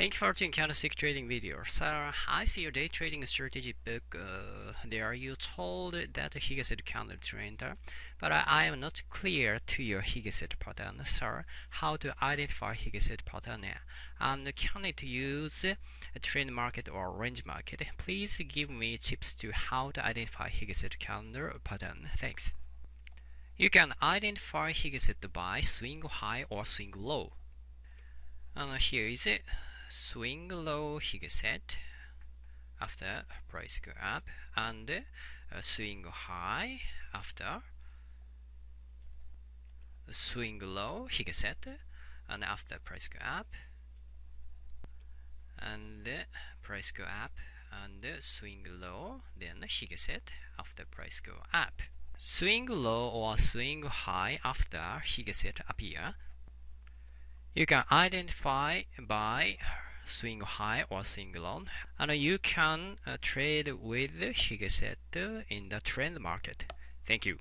Thank you for watching candlestick trading video. Sir, I see your day trading strategy book. Uh, there you told that Higg candle trend, but I, I, am not clear to your Higg pattern. Sir, how to identify Higg pattern and can it use a trend market or range market? Please give me tips to how to identify Higg candle pattern. Thanks. You can identify Higg by swing high or swing low. And here is it swing low set. After price go up and uh, swing high. After swing low set and after price go up. And price go up and swing low then set after price go up. Swing low or swing high after set appear. You can identify by swing high or swing low and you can uh, trade with Higg in the trend market. Thank you.